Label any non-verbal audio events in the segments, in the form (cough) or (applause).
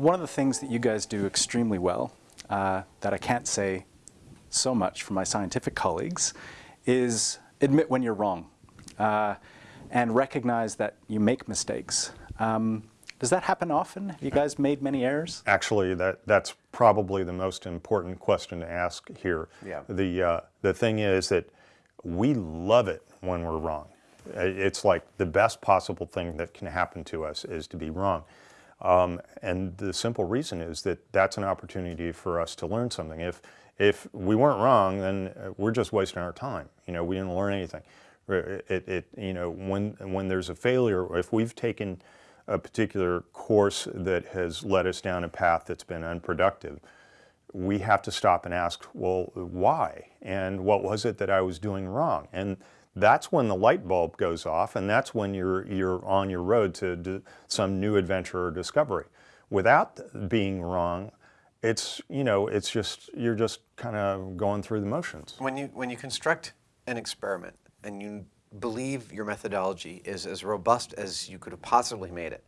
one of the things that you guys do extremely well, uh, that I can't say so much for my scientific colleagues, is admit when you're wrong uh, and recognize that you make mistakes. Um, does that happen often? Have you guys made many errors? Actually, that, that's probably the most important question to ask here. Yeah. The, uh, the thing is that we love it when we're wrong. It's like the best possible thing that can happen to us is to be wrong. Um, and the simple reason is that that's an opportunity for us to learn something. If, if we weren't wrong, then uh, we're just wasting our time. You know, we didn't learn anything. It, it, you know, when, when there's a failure, if we've taken a particular course that has led us down a path that's been unproductive, we have to stop and ask, well, why? And what was it that I was doing wrong? And that's when the light bulb goes off and that's when you're, you're on your road to some new adventure or discovery. Without being wrong, it's, you know, it's just, you're just kind of going through the motions. When you, when you construct an experiment and you believe your methodology is as robust as you could have possibly made it,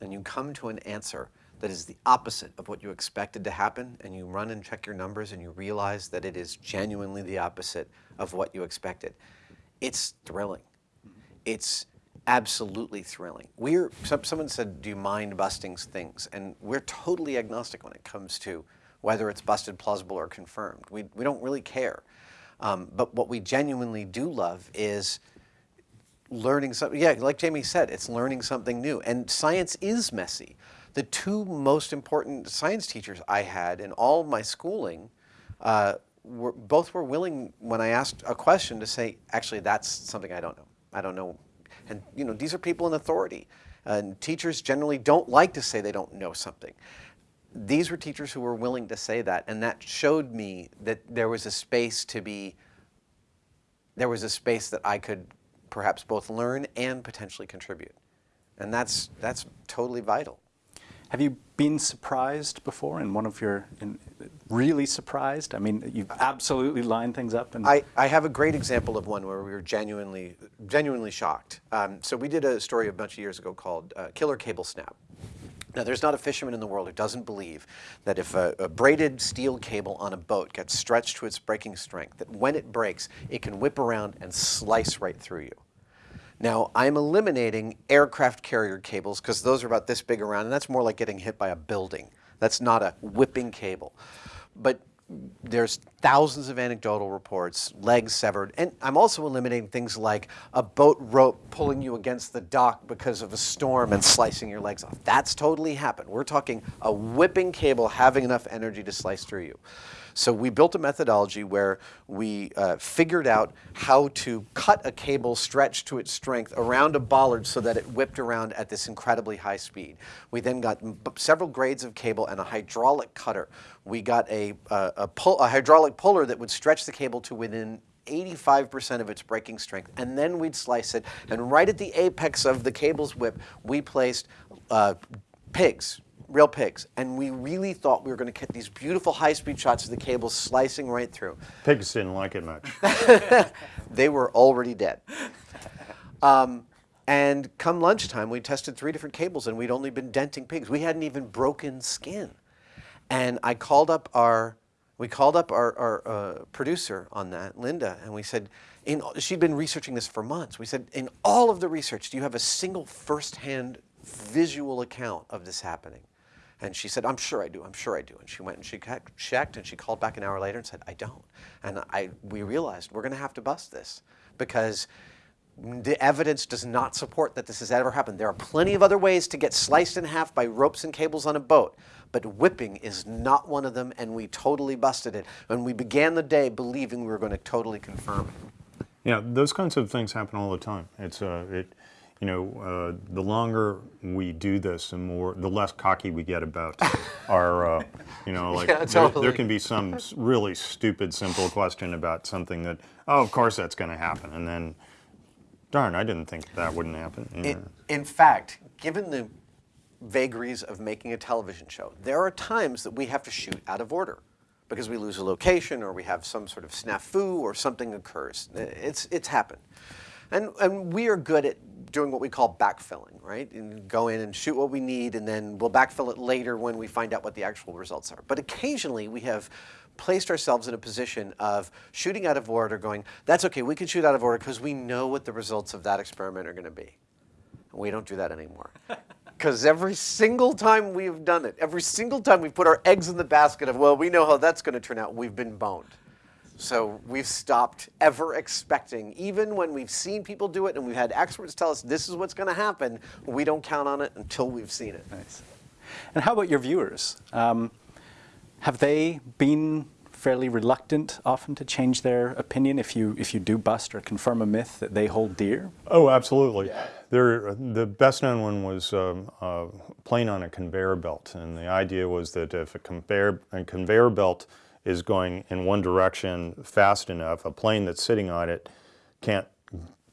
and you come to an answer that is the opposite of what you expected to happen, and you run and check your numbers and you realize that it is genuinely the opposite of what you expected, it's thrilling. It's absolutely thrilling. We're, someone said, do you mind busting things? And we're totally agnostic when it comes to whether it's busted, plausible, or confirmed. We, we don't really care. Um, but what we genuinely do love is learning something. Yeah, like Jamie said, it's learning something new. And science is messy. The two most important science teachers I had in all my schooling uh, were, both were willing, when I asked a question, to say, actually, that's something I don't know. I don't know. And you know, these are people in authority. And teachers generally don't like to say they don't know something. These were teachers who were willing to say that, and that showed me that there was a space to be, there was a space that I could perhaps both learn and potentially contribute. And that's, that's totally vital. Have you been surprised before in one of your, in, really surprised? I mean, you've absolutely lined things up. And I, I have a great example of one where we were genuinely, genuinely shocked. Um, so we did a story a bunch of years ago called uh, Killer Cable Snap. Now, there's not a fisherman in the world who doesn't believe that if a, a, braided steel cable on a boat gets stretched to its breaking strength, that when it breaks, it can whip around and slice right through you. Now, I'm eliminating aircraft carrier cables because those are about this big around, and that's more like getting hit by a building. That's not a whipping cable. But there's thousands of anecdotal reports, legs severed, and I'm also eliminating things like a boat rope pulling you against the dock because of a storm and slicing your legs off. That's totally happened. We're talking a whipping cable having enough energy to slice through you. So we built a methodology where we uh, figured out how to cut a cable stretched to its strength around a bollard so that it whipped around at this incredibly high speed. We then got several grades of cable and a hydraulic cutter. We got a, a, pull, a hydraulic puller that would stretch the cable to within 85% of its breaking strength, and then we'd slice it. And right at the apex of the cable's whip, we placed uh, pigs, real pigs. And we really thought we were going to get these beautiful high-speed shots of the cable slicing right through. Pigs didn't like it much. (laughs) they were already dead. Um, and come lunchtime, we tested three different cables, and we'd only been denting pigs. We hadn't even broken skin. And I called up our, we called up our, our uh, producer on that, Linda, and we said, in, she'd been researching this for months. We said, in all of the research, do you have a single firsthand visual account of this happening? And she said, I'm sure I do, I'm sure I do. And she went and she checked and she called back an hour later and said, I don't. And I, we realized we're gonna have to bust this because the evidence does not support that this has ever happened. There are plenty of other ways to get sliced in half by ropes and cables on a boat, but whipping is not one of them, and we totally busted it. And we began the day believing we were going to totally confirm it. Yeah, those kinds of things happen all the time. It's uh, it, you know, uh, the longer we do this, the more, the less cocky we get about (laughs) our, uh, you know, like yeah, totally. there, there, can be some really stupid, simple question about something that, oh, of course that's going to happen, and then, darn, I didn't think that wouldn't happen. In, in fact, given the vagaries of making a television show, there are times that we have to shoot out of order because we lose a location or we have some sort of snafu or something occurs. It's, it's happened. And, and we are good at doing what we call backfilling, right? And go in and shoot what we need, and then we'll backfill it later when we find out what the actual results are. But occasionally we have placed ourselves in a position of shooting out of order, going, that's okay, we can shoot out of order because we know what the results of that experiment are going to be. And we don't do that anymore. (laughs) Because every single time we've done it, every single time we've put our eggs in the basket of, well, we know how that's going to turn out, we've been boned. So we've stopped ever expecting, even when we've seen people do it and we've had experts tell us this is what's going to happen, we don't count on it until we've seen it. Nice. And how about your viewers? Um, have they been fairly reluctant often to change their opinion if you if you do bust or confirm a myth that they hold dear? Oh, absolutely. There, the best known one was um, a plane on a conveyor belt, and the idea was that if a conveyor, a conveyor belt is going in one direction fast enough, a plane that's sitting on it can't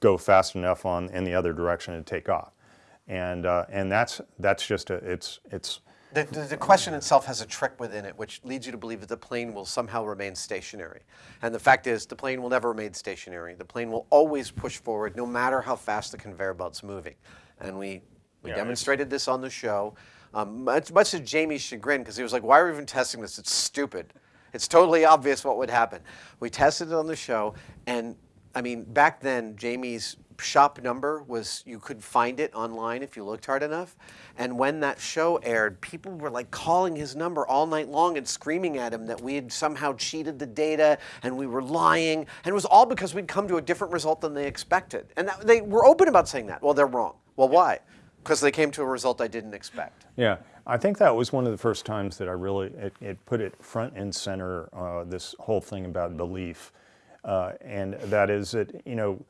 go fast enough on in the other direction to take off, and uh, and that's that's just a it's it's The, the, the question itself has a trick within it, which leads you to believe that the plane will somehow remain stationary. And the fact is, the plane will never remain stationary. The plane will always push forward, no matter how fast the conveyor belt's moving. And we, we Yeah, demonstrated this on the show, um, much, much to Jamie's chagrin, because he was like, why are we even testing this? It's stupid. It's totally obvious what would happen. We tested it on the show, and I mean, back then, Jamie's shop number was you could find it online if you looked hard enough. And when that show aired, people were like calling his number all night long and screaming at him that we had somehow cheated the data and we were lying. And it was all because we'd come to a different result than they expected. And that, they were open about saying that. Well, they're wrong. Well, why? Because they came to a result I didn't expect. Yeah, I think that was one of the first times that I really it, it put it front and center. Uh, this whole thing about belief, uh, and that is that you know,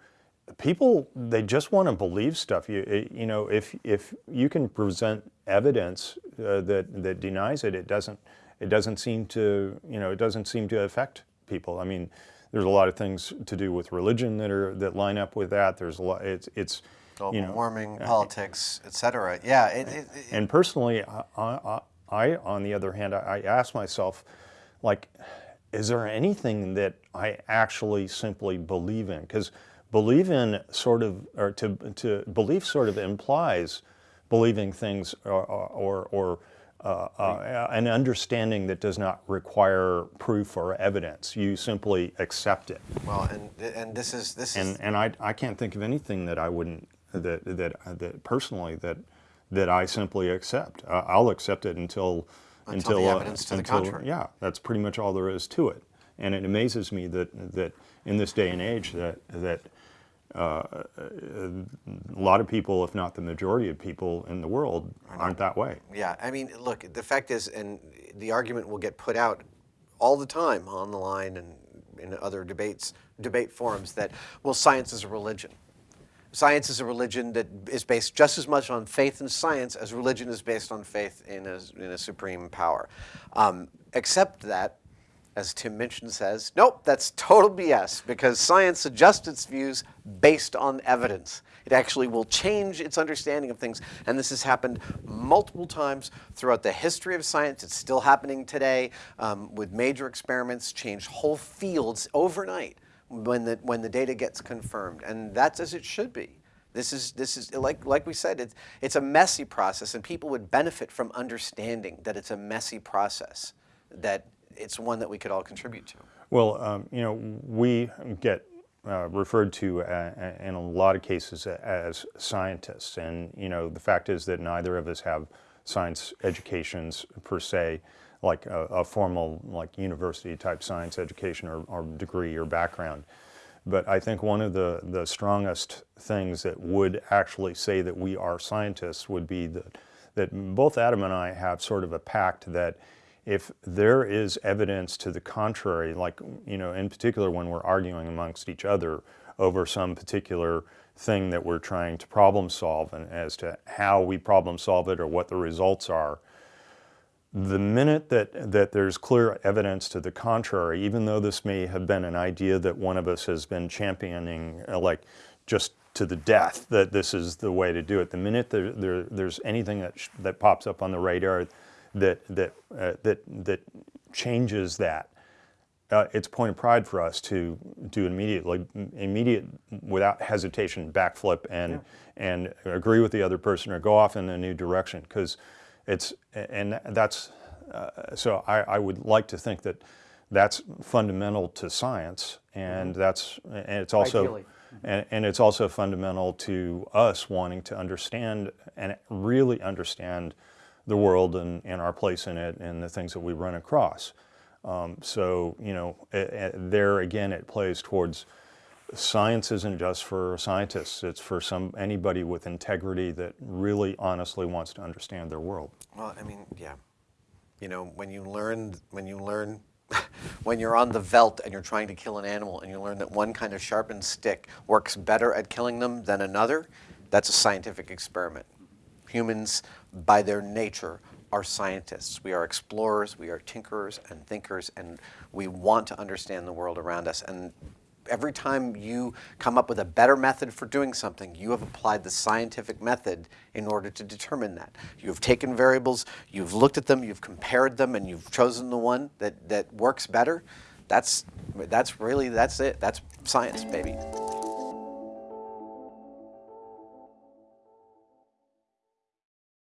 people they just want to believe stuff. You it- you know, if if you can present evidence uh, that that denies it, it doesn't it doesn't seem to you know it doesn't seem to affect people. I mean, there's a lot of things to do with religion that are that line up with that. There's a lot. It's it's Global you know, warming, politics, et cetera. Yeah, it, it, it- and personally, I, I, I on the other hand, I, I ask myself, like, is there anything that I actually simply believe in? Because believe in sort of, or to, to belief sort of implies believing things or, or, or uh, uh, an understanding that does not require proof or evidence. You simply accept it. well, and and this is this is And, and I, I can't think of anything that I wouldn't, that, that, that personally, that, that I simply accept. Uh, I'll accept it until, Until the uh, evidence to the until- contrary. Yeah, that's pretty much all there is to it. And it amazes me that, that in this day and age that, that uh, a lot of people, if not the majority of people in the world, aren't that way. Yeah, I mean, look, the fact is, and the argument will get put out all the time on the line and in other debates, debate forums that, well, science is a religion. Science is a religion that is based just as much on faith in science as religion is based on faith in a, in a supreme power. Um, except that, as Tim Minchin says, nope, that's total BS because science adjusts its views based on evidence. It actually will change its understanding of things. And this has happened multiple times throughout the history of science. It's still happening today um, with major experiments, change whole fields overnight when the, when the data gets confirmed. And that's as it should be. This is, this is like, like we said, it's, it's a messy process, and people would benefit from understanding that it's a messy process, that it's one that we could all contribute to. Well, um, you know, we get uh, referred to uh, in a lot of cases as scientists, and you know, the fact is that neither of us have science educations per se, like a, a formal, like university type science education or, or degree or background. But I think one of the, the strongest things that would actually say that we are scientists would be that, that both Adam and I have sort of a pact that if there is evidence to the contrary, like, you know, in particular when we're arguing amongst each other over some particular thing that we're trying to problem solve and as to how we problem solve it or what the results are, the minute that, that there's clear evidence to the contrary, even though this may have been an idea that one of us has been championing, uh, like just to the death, that this is the way to do it, the minute there, there, there's anything that, sh- that pops up on the radar that, that, uh, that, that changes that, uh, it's a point of pride for us to do immediately, immediate, without hesitation, backflip and and agree with the other person or go off in a new direction because it's and that's uh, so I, I would like to think that that's fundamental to science and that's and it's also and, and it's also fundamental to us wanting to understand and really understand the world and, and our place in it and the things that we run across. Um, so, you know, eh, eh, there again, it plays towards science isn't just for scientists. It's for some anybody with integrity that really honestly wants to understand their world. Well, I mean, yeah. You know, when you learn, when you learn, (laughs) when you're on the veldt and you're trying to kill an animal and you learn that one kind of sharpened stick works better at killing them than another, that's a scientific experiment. Humans, by their nature, are scientists. We are explorers, we are tinkerers and thinkers, and we want to understand the world around us. And every time you come up with a better method for doing something, you have applied the scientific method in order to determine that. You've taken variables, you've looked at them, you've compared them, and you've chosen the one that, that works better. That's, that's really, that's it. That's science, baby.